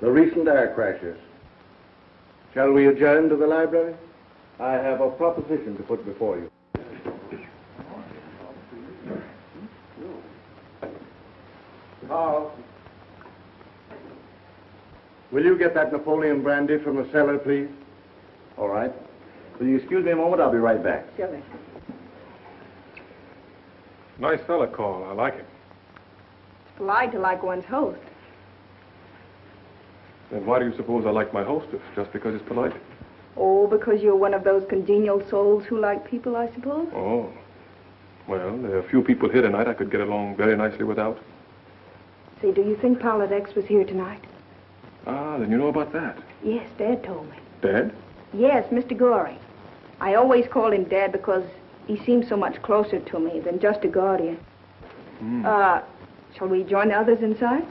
the recent air crashes. Shall we adjourn to the library? I have a proposition to put before you. Carl, will you get that Napoleon brandy from the cellar, please? All right. Will you excuse me a moment? I'll be right back. Silly. Nice fella, Carl. I like him. Polite to like one's host. Then why do you suppose I like my hostess? Just because he's polite? Oh, because you're one of those congenial souls who like people, I suppose? Oh. Well, there are a few people here tonight I could get along very nicely without. Say, do you think Pilot X was here tonight? Ah, then you know about that. Yes, Dad told me. Dad? Yes, Mr. Goring. I always call him Dad because he seems so much closer to me than just a guardian. Hmm. Uh, shall we join the others inside?